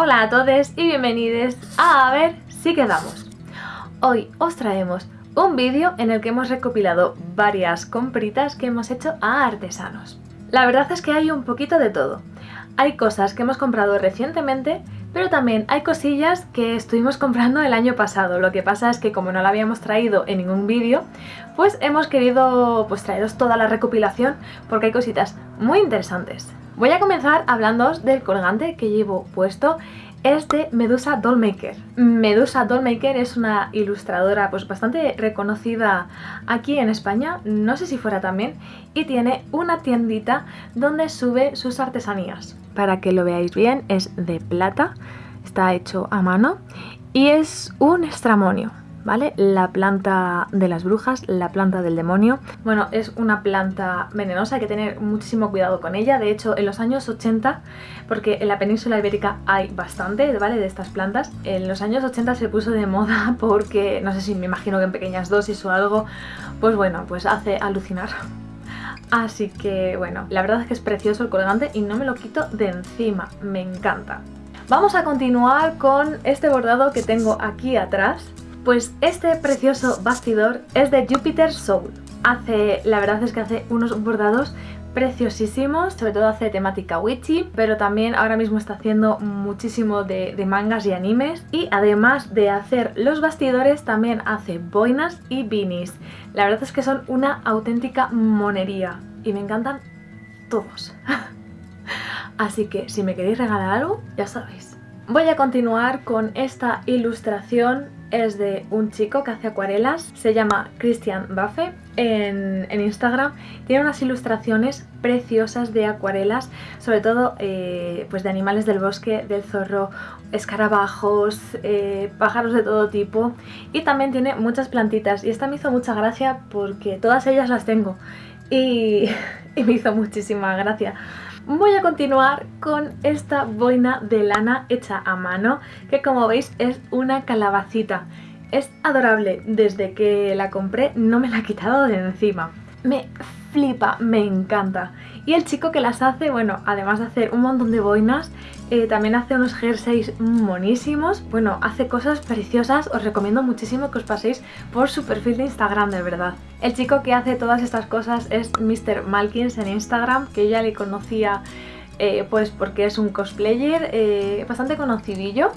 Hola a todos y bienvenidos a A ver si quedamos. Hoy os traemos un vídeo en el que hemos recopilado varias compritas que hemos hecho a artesanos. La verdad es que hay un poquito de todo. Hay cosas que hemos comprado recientemente, pero también hay cosillas que estuvimos comprando el año pasado. Lo que pasa es que como no la habíamos traído en ningún vídeo, pues hemos querido pues traeros toda la recopilación porque hay cositas muy interesantes. Voy a comenzar hablándoos del colgante que llevo puesto es de Medusa Dollmaker. Medusa Dollmaker es una ilustradora pues bastante reconocida aquí en España, no sé si fuera también, y tiene una tiendita donde sube sus artesanías. Para que lo veáis bien, es de plata, está hecho a mano y es un estramonio. ¿Vale? La planta de las brujas, la planta del demonio. Bueno, es una planta venenosa, hay que tener muchísimo cuidado con ella. De hecho, en los años 80, porque en la península ibérica hay bastante, ¿vale? De estas plantas. En los años 80 se puso de moda porque, no sé si me imagino que en pequeñas dosis o algo, pues bueno, pues hace alucinar. Así que bueno, la verdad es que es precioso el colgante y no me lo quito de encima, me encanta. Vamos a continuar con este bordado que tengo aquí atrás, pues este precioso bastidor es de Jupiter Soul. Hace, la verdad es que hace unos bordados preciosísimos, sobre todo hace temática witchy, pero también ahora mismo está haciendo muchísimo de, mangas y animes y además de hacer los bastidores también hace boinas y beanies. La verdad es que son una auténtica monería y me encantan todos. Así que si me queréis regalar algo, ya sabéis. Voy a continuar con esta ilustración es de un chico que hace acuarelas, se llama Christian Baffe en, Instagram. Tiene unas ilustraciones preciosas de acuarelas, sobre todo eh, pues de animales del bosque, del zorro, escarabajos, eh, pájaros de todo tipo. Y también tiene muchas plantitas. Y esta me hizo mucha gracia porque todas ellas las tengo. Y, y me hizo muchísima gracia voy a continuar con esta boina de lana hecha a mano, que como veis es una calabacita. Es adorable, desde que la compré no me la he quitado de encima. Me flipa, me encanta. Y el chico que las hace, bueno, además de hacer un montón de boinas, eh, también hace unos jerseys monísimos. Bueno, hace cosas preciosas, os recomiendo muchísimo que os paséis por su perfil de Instagram, de verdad. El chico que hace todas estas cosas es Mr. Malkins en Instagram, que ya le conocía eh, pues porque es un cosplayer eh, bastante conocidillo,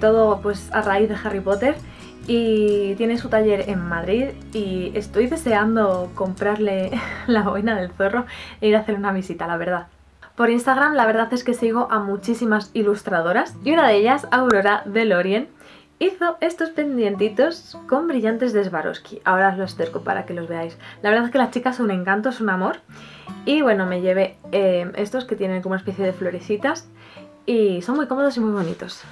todo pues a raíz de Harry Potter y tiene su taller en Madrid y estoy deseando comprarle la boina del zorro e ir a hacer una visita, la verdad. Por Instagram la verdad es que sigo a muchísimas ilustradoras y una de ellas, Aurora Delorien, hizo estos pendientitos con brillantes de Swarovski. Ahora os los acerco para que los veáis. La verdad es que las chicas son un encanto, son un amor. Y bueno, me llevé eh, estos que tienen como una especie de florecitas y son muy cómodos y muy bonitos.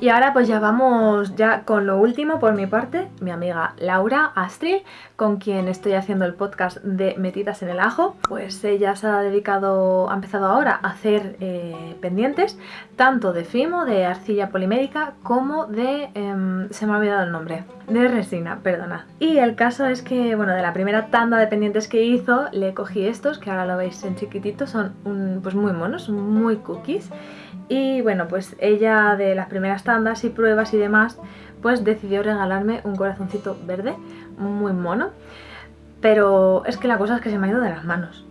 Y ahora pues ya vamos ya con lo último por mi parte, mi amiga Laura Astril, con quien estoy haciendo el podcast de Metidas en el Ajo. Pues ella se ha dedicado, ha empezado ahora a hacer eh, pendientes, tanto de fimo, de arcilla polimérica, como de... Em, se me ha olvidado el nombre, de resina, perdona. Y el caso es que, bueno, de la primera tanda de pendientes que hizo, le cogí estos, que ahora lo veis en chiquitito, son pues muy monos, muy cookies. Y bueno, pues ella de las primeras tandas y pruebas y demás, pues decidió regalarme un corazoncito verde, muy mono. Pero es que la cosa es que se me ha ido de las manos.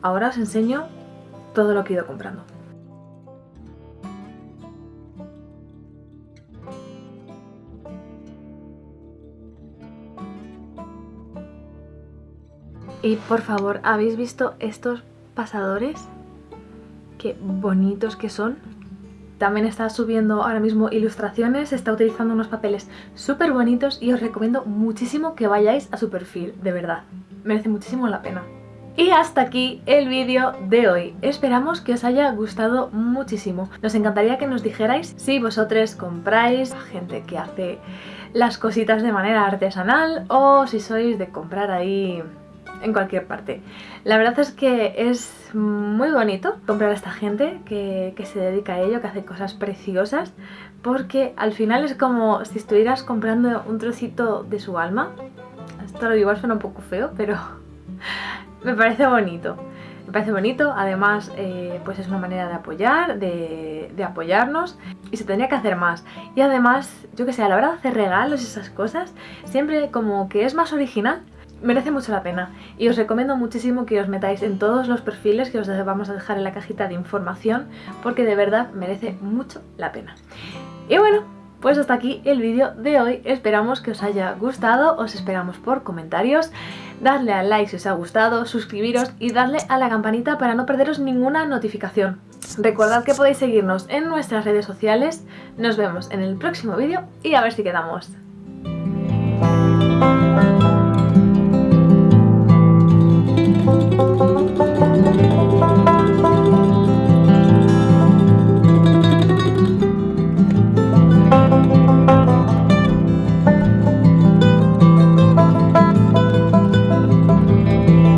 Ahora os enseño todo lo que he ido comprando. Y por favor, ¿habéis visto estos pasadores? Qué bonitos que son. También está subiendo ahora mismo ilustraciones, está utilizando unos papeles súper bonitos y os recomiendo muchísimo que vayáis a su perfil, de verdad. Merece muchísimo la pena. Y hasta aquí el vídeo de hoy. Esperamos que os haya gustado muchísimo. Nos encantaría que nos dijerais si vosotros compráis gente que hace las cositas de manera artesanal o si sois de comprar ahí en cualquier parte. La verdad es que es muy bonito comprar a esta gente que, se dedica a ello, que hace cosas preciosas, porque al final es como si estuvieras comprando un trocito de su alma. Esto lo igual suena un poco feo, pero me parece bonito. Me parece bonito, además eh, pues es una manera de apoyar, de, de, apoyarnos y se tendría que hacer más. Y además, yo que sé, a la hora de hacer regalos y esas cosas, siempre como que es más original merece mucho la pena y os recomiendo muchísimo que os metáis en todos los perfiles que os vamos a dejar en la cajita de información porque de verdad merece mucho la pena. Y bueno, pues hasta aquí el vídeo de hoy, esperamos que os haya gustado, os esperamos por comentarios, dadle al like si os ha gustado, suscribiros y darle a la campanita para no perderos ninguna notificación. Recordad que podéis seguirnos en nuestras redes sociales, nos vemos en el próximo vídeo y a ver si quedamos.